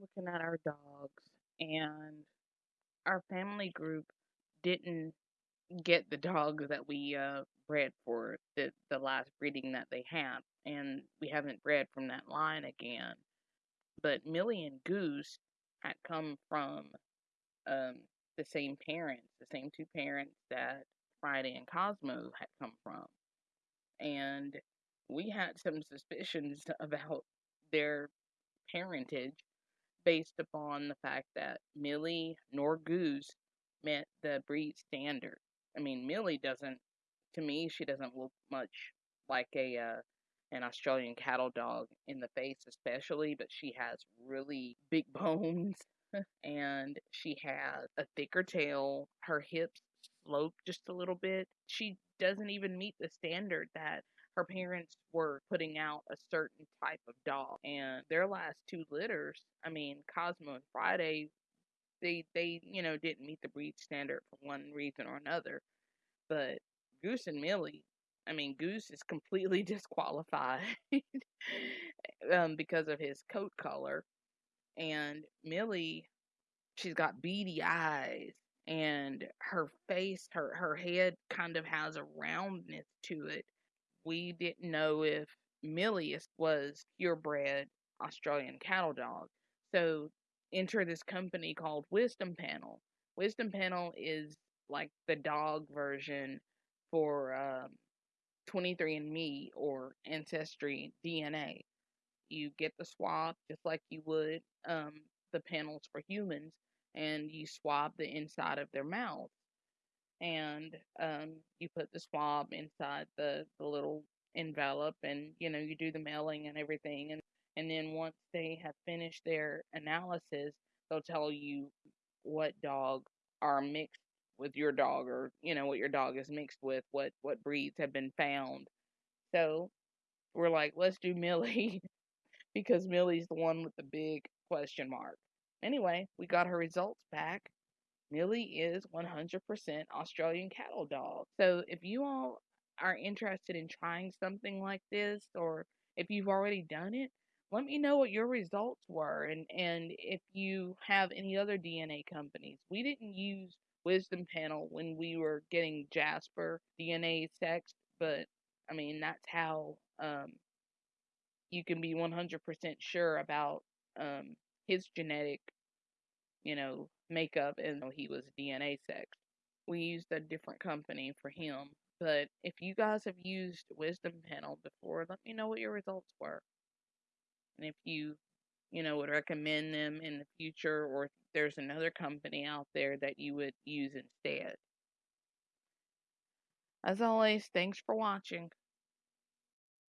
looking at our dogs, and our family group didn't get the dog that we uh, bred for the the last breeding that they had, and we haven't bred from that line again. But Millie and Goose had come from um, the same parents, the same two parents that Friday and Cosmo had come from, and we had some suspicions about their parentage based upon the fact that Millie nor Goose met the breed standard. I mean, Millie doesn't, to me, she doesn't look much like a uh, an Australian cattle dog in the face, especially, but she has really big bones and she has a thicker tail. Her hips slope just a little bit. She doesn't even meet the standard that her parents were putting out a certain type of dog. And their last two litters, I mean, Cosmo and Friday, they they, you know, didn't meet the breed standard for one reason or another. But Goose and Millie, I mean, Goose is completely disqualified um, because of his coat color. And Millie, she's got beady eyes and her face, her her head kind of has a roundness to it we didn't know if Millie was purebred Australian cattle dog. So enter this company called Wisdom Panel. Wisdom Panel is like the dog version for um, 23andMe or Ancestry DNA. You get the swab just like you would um, the panels for humans, and you swab the inside of their mouth and um, you put the swab inside the, the little envelope and you know you do the mailing and everything and and then once they have finished their analysis they'll tell you what dogs are mixed with your dog or you know what your dog is mixed with what what breeds have been found. So we're like let's do millie because millie's the one with the big question mark. Anyway we got her results back Millie is 100% Australian cattle dog. So if you all are interested in trying something like this or if you've already done it, let me know what your results were and and if you have any other DNA companies. We didn't use Wisdom Panel when we were getting Jasper DNA sex, but I mean that's how um you can be 100% sure about um his genetic you know, makeup and he was DNA sex. We used a different company for him. But if you guys have used Wisdom Panel before, let me know what your results were. And if you, you know, would recommend them in the future or if there's another company out there that you would use instead. As always, thanks for watching.